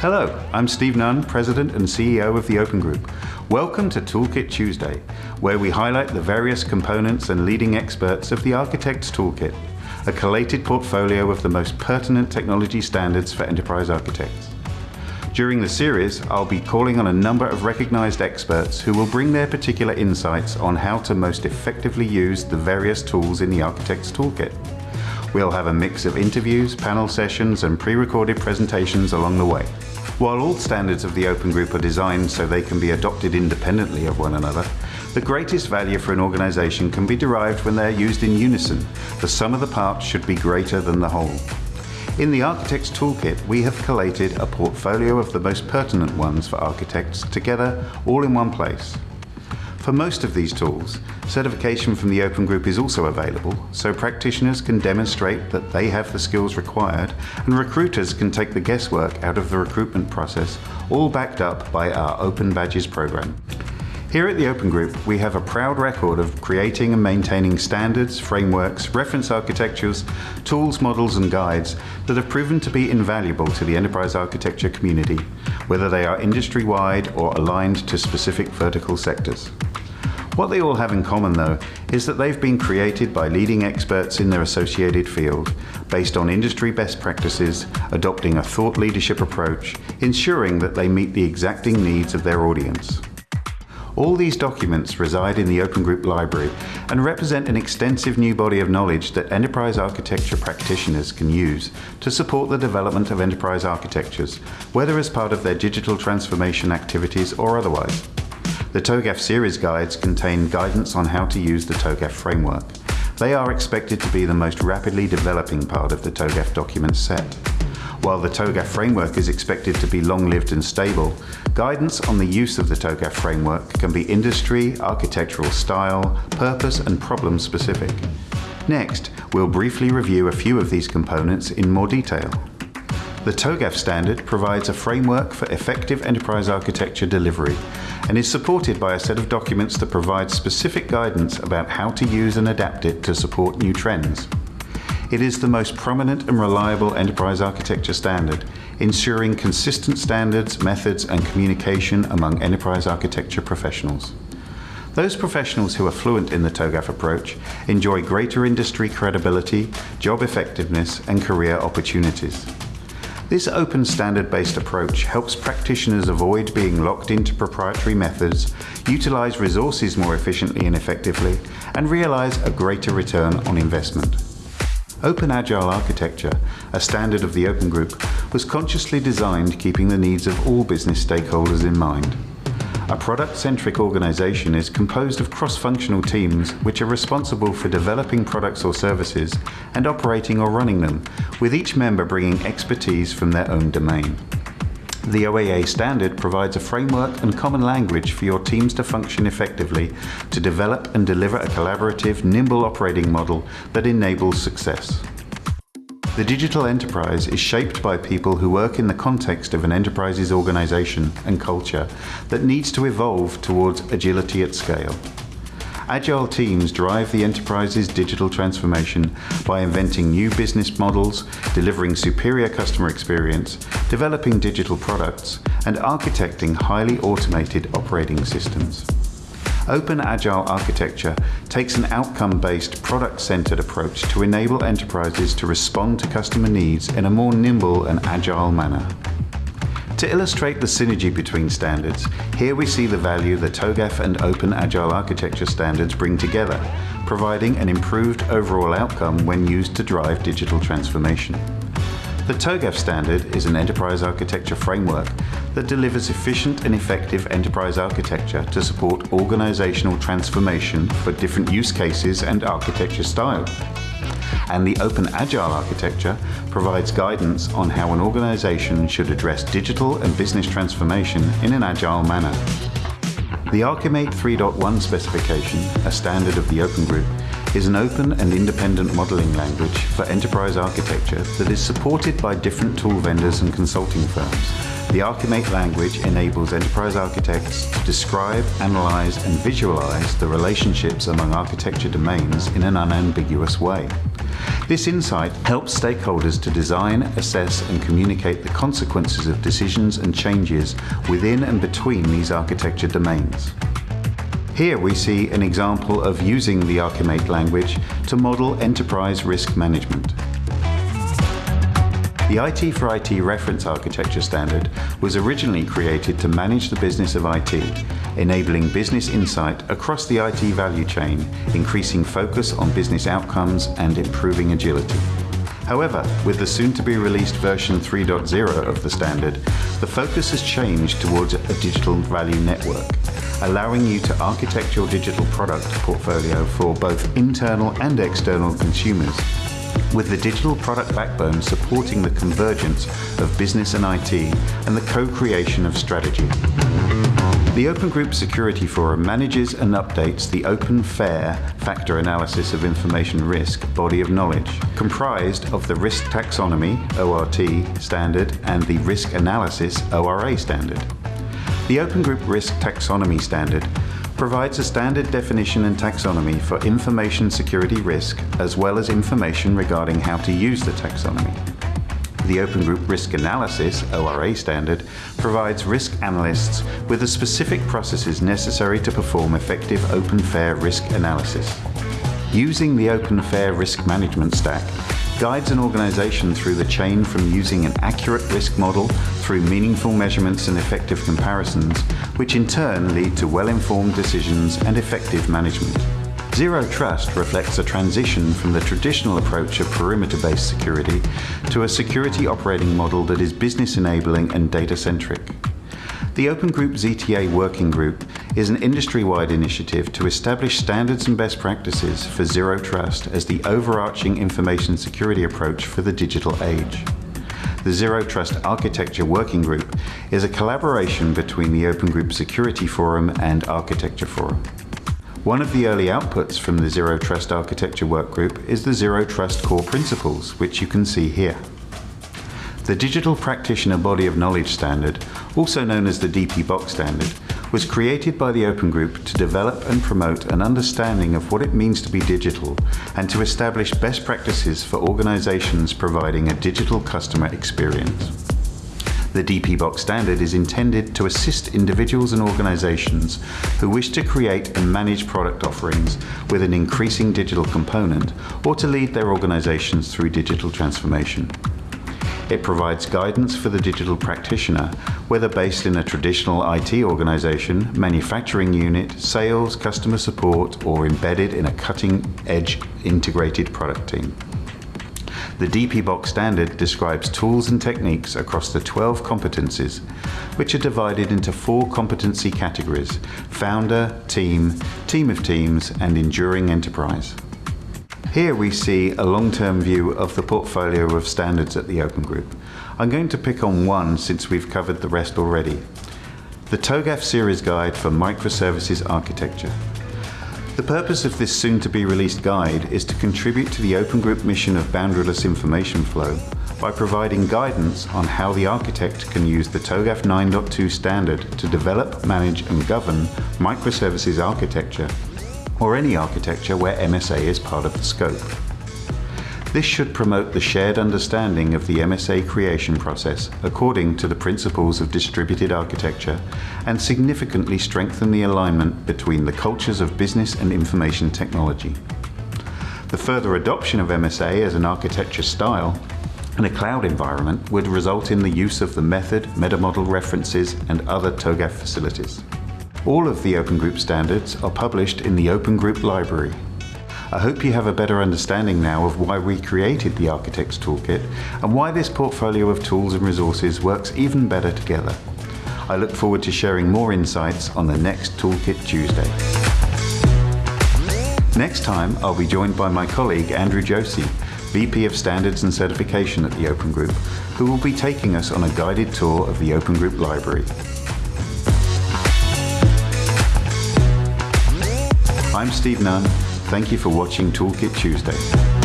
Hello, I'm Steve Nunn, President and CEO of the Open Group. Welcome to Toolkit Tuesday, where we highlight the various components and leading experts of the Architect's Toolkit, a collated portfolio of the most pertinent technology standards for enterprise architects. During the series, I'll be calling on a number of recognized experts who will bring their particular insights on how to most effectively use the various tools in the Architect's Toolkit. We'll have a mix of interviews, panel sessions, and pre-recorded presentations along the way. While all standards of the Open Group are designed so they can be adopted independently of one another, the greatest value for an organization can be derived when they're used in unison. The sum of the parts should be greater than the whole. In the Architect's Toolkit, we have collated a portfolio of the most pertinent ones for architects together all in one place. For most of these tools, certification from the Open Group is also available, so practitioners can demonstrate that they have the skills required and recruiters can take the guesswork out of the recruitment process, all backed up by our Open Badges program. Here at the Open Group, we have a proud record of creating and maintaining standards, frameworks, reference architectures, tools, models and guides that have proven to be invaluable to the enterprise architecture community, whether they are industry-wide or aligned to specific vertical sectors. What they all have in common, though, is that they've been created by leading experts in their associated field, based on industry best practices, adopting a thought leadership approach, ensuring that they meet the exacting needs of their audience. All these documents reside in the Open Group Library and represent an extensive new body of knowledge that enterprise architecture practitioners can use to support the development of enterprise architectures, whether as part of their digital transformation activities or otherwise. The TOGAF series guides contain guidance on how to use the TOGAF framework. They are expected to be the most rapidly developing part of the TOGAF document set. While the TOGAF framework is expected to be long-lived and stable, guidance on the use of the TOGAF framework can be industry, architectural style, purpose and problem specific. Next, we'll briefly review a few of these components in more detail. The TOGAF standard provides a framework for effective enterprise architecture delivery and is supported by a set of documents that provide specific guidance about how to use and adapt it to support new trends. It is the most prominent and reliable enterprise architecture standard, ensuring consistent standards, methods and communication among enterprise architecture professionals. Those professionals who are fluent in the TOGAF approach enjoy greater industry credibility, job effectiveness and career opportunities. This open standard-based approach helps practitioners avoid being locked into proprietary methods, utilize resources more efficiently and effectively, and realize a greater return on investment. Open Agile Architecture, a standard of the Open Group, was consciously designed keeping the needs of all business stakeholders in mind. A product-centric organization is composed of cross-functional teams which are responsible for developing products or services and operating or running them, with each member bringing expertise from their own domain. The OAA standard provides a framework and common language for your teams to function effectively to develop and deliver a collaborative, nimble operating model that enables success. The digital enterprise is shaped by people who work in the context of an enterprise's organization and culture that needs to evolve towards agility at scale. Agile teams drive the enterprise's digital transformation by inventing new business models, delivering superior customer experience, developing digital products, and architecting highly automated operating systems. Open Agile architecture takes an outcome-based, product-centered approach to enable enterprises to respond to customer needs in a more nimble and agile manner. To illustrate the synergy between standards, here we see the value the TOGAF and Open Agile architecture standards bring together, providing an improved overall outcome when used to drive digital transformation. The TOGAF standard is an enterprise architecture framework that delivers efficient and effective enterprise architecture to support organizational transformation for different use cases and architecture style. And the Open Agile architecture provides guidance on how an organization should address digital and business transformation in an agile manner. The Archimate 3.1 specification, a standard of the Open Group, is an open and independent modeling language for enterprise architecture that is supported by different tool vendors and consulting firms The Archimate language enables enterprise architects to describe, analyze, and visualize the relationships among architecture domains in an unambiguous way. This insight helps stakeholders to design, assess, and communicate the consequences of decisions and changes within and between these architecture domains. Here we see an example of using the Archimate language to model enterprise risk management. The IT for IT reference architecture standard was originally created to manage the business of IT, enabling business insight across the IT value chain, increasing focus on business outcomes and improving agility. However, with the soon-to-be released version 3.0 of the standard, the focus has changed towards a digital value network, allowing you to architect your digital product portfolio for both internal and external consumers with the digital product backbone supporting the convergence of business and IT and the co-creation of strategy. The Open Group Security Forum manages and updates the Open Fair Factor Analysis of Information Risk body of knowledge, comprised of the Risk Taxonomy ORT standard and the Risk Analysis ORA standard. The Open Group Risk Taxonomy standard provides a standard definition and taxonomy for information security risk, as well as information regarding how to use the taxonomy. The Open Group Risk Analysis ORA standard provides risk analysts with the specific processes necessary to perform effective open fair risk analysis. Using the Open Fair Risk Management Stack guides an organization through the chain from using an accurate risk model through meaningful measurements and effective comparisons, which in turn lead to well-informed decisions and effective management. Zero Trust reflects a transition from the traditional approach of perimeter-based security to a security operating model that is business enabling and data-centric. The Open Group ZTA Working Group is an industry-wide initiative to establish standards and best practices for Zero Trust as the overarching information security approach for the digital age. The Zero Trust Architecture Working Group is a collaboration between the Open Group Security Forum and Architecture Forum. One of the early outputs from the Zero Trust Architecture Workgroup is the Zero Trust Core Principles, which you can see here. The Digital Practitioner Body of Knowledge Standard, also known as the DP-BOK standard, was created by the Open Group to develop and promote an understanding of what it means to be digital and to establish best practices for organizations providing a digital customer experience. The DP-BOK standard is intended to assist individuals and organizations who wish to create and manage product offerings with an increasing digital component or to lead their organizations through digital transformation. It provides guidance for the digital practitioner, whether based in a traditional IT organization, manufacturing unit, sales, customer support, or embedded in a cutting-edge integrated product team. The DP-BOK standard describes tools and techniques across the 12 competencies, which are divided into four competency categories, founder, team, team of teams, and enduring enterprise. Here we see a long-term view of the portfolio of standards at the Open Group. I'm going to pick on one since we've covered the rest already. The TOGAF Series Guide for Microservices Architecture. The purpose of this soon-to-be released guide is to contribute to the Open Group mission of boundaryless information flow by providing guidance on how the architect can use the TOGAF 9.2 standard to develop, manage and govern microservices architecture or any architecture where MSA is part of the scope. This should promote the shared understanding of the MSA creation process according to the principles of distributed architecture and significantly strengthen the alignment between the cultures of business and information technology. The further adoption of MSA as an architecture style in a cloud environment would result in the use of the method, metamodel references and other TOGAF facilities. All of the Open Group standards are published in the Open Group Library. I hope you have a better understanding now of why we created the Architects Toolkit and why this portfolio of tools and resources works even better together. I look forward to sharing more insights on the next Toolkit Tuesday. Next time, I'll be joined by my colleague Andrew Josey, VP of Standards and Certification at the Open Group, who will be taking us on a guided tour of the Open Group Library. I'm Steve Nunn. Thank you for watching Toolkit Tuesday.